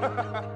Ha ha ha!